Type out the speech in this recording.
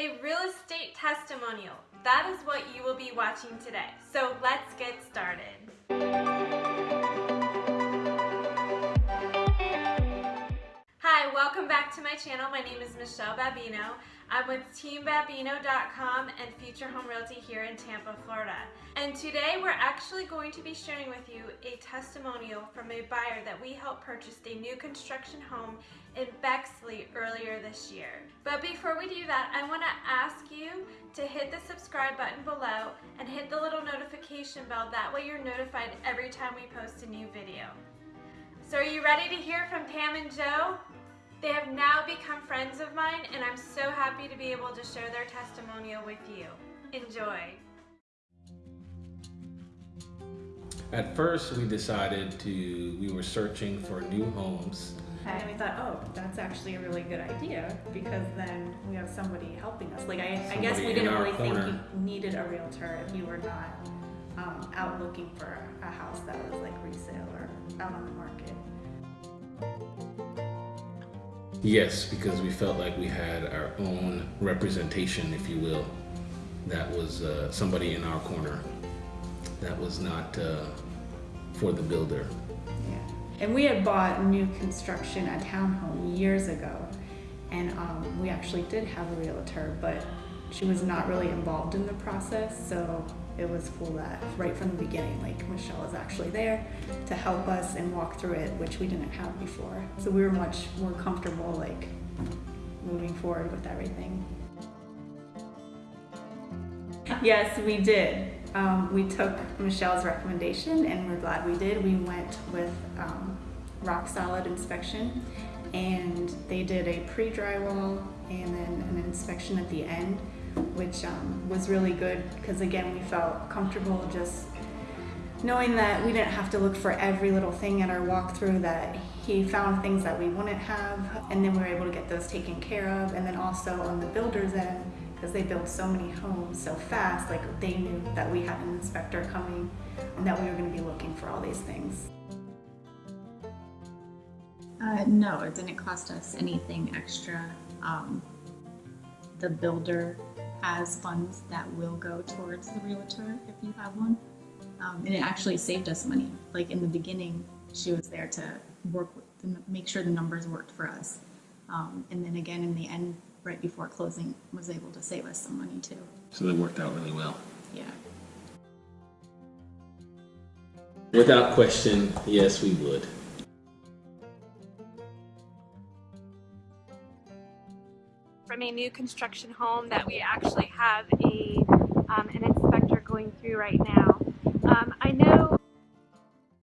A real estate testimonial. That is what you will be watching today. So let's get started. Welcome back to my channel. My name is Michelle Babino. I'm with TeamBabino.com and Future Home Realty here in Tampa, Florida. And today we're actually going to be sharing with you a testimonial from a buyer that we helped purchase a new construction home in Bexley earlier this year. But before we do that, I want to ask you to hit the subscribe button below and hit the little notification bell. That way you're notified every time we post a new video. So are you ready to hear from Pam and Joe? They have now become friends of mine and I'm so happy to be able to share their testimonial with you. Enjoy. At first, we decided to, we were searching for new homes. And we thought, oh, that's actually a really good idea because then we have somebody helping us. Like, I, I guess we didn't our really think you needed a realtor if you were not um, out looking for a house that was like resale or out on the market. Yes, because we felt like we had our own representation, if you will. That was uh, somebody in our corner. That was not uh, for the builder. Yeah. And we had bought new construction, a townhome years ago. And um, we actually did have a realtor, but she was not really involved in the process. So it was cool that right from the beginning, like Michelle was actually there to help us and walk through it, which we didn't have before. So we were much more comfortable, like moving forward with everything. Yes, we did. Um, we took Michelle's recommendation and we're glad we did. We went with um, rock solid inspection and they did a pre-drywall and then an inspection at the end, which um, was really good because again, we felt comfortable just knowing that we didn't have to look for every little thing at our walkthrough that he found things that we wouldn't have and then we were able to get those taken care of and then also on the builder's end because they build so many homes so fast like they knew that we had an inspector coming and that we were going to be looking for all these things Uh, no, it didn't cost us anything extra. Um, the builder has funds that will go towards the realtor if you have one. Um, and it actually saved us money. Like in the beginning, she was there to work with, to make sure the numbers worked for us. Um, and then again, in the end, right before closing, was able to save us some money too. So that worked out really well. Yeah. Without question, yes, we would. From a new construction home that we actually have a um, an inspector going through right now.